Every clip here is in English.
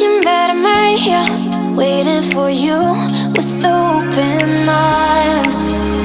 Looking I'm right here, Waiting for you with open arms.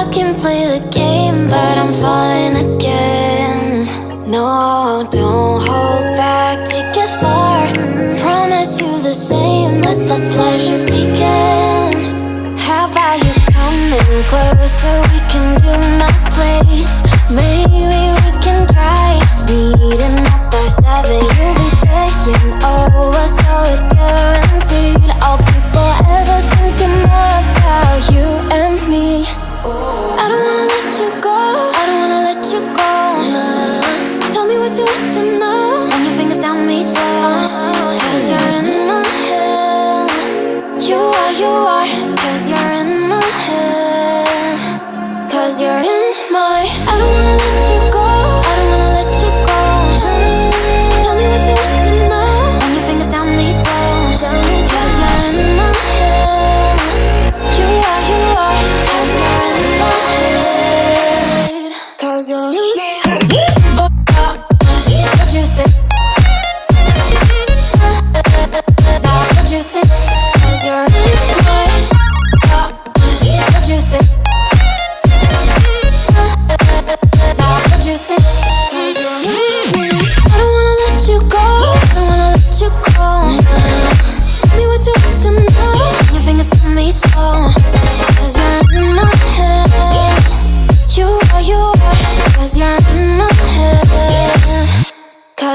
I can play the game, but I'm falling again. No, don't hold back, take it far. Promise you the same, let the pleasure begin. How about you coming closer? you are Cause you're in my head. Cause you're in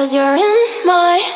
Cause you're in my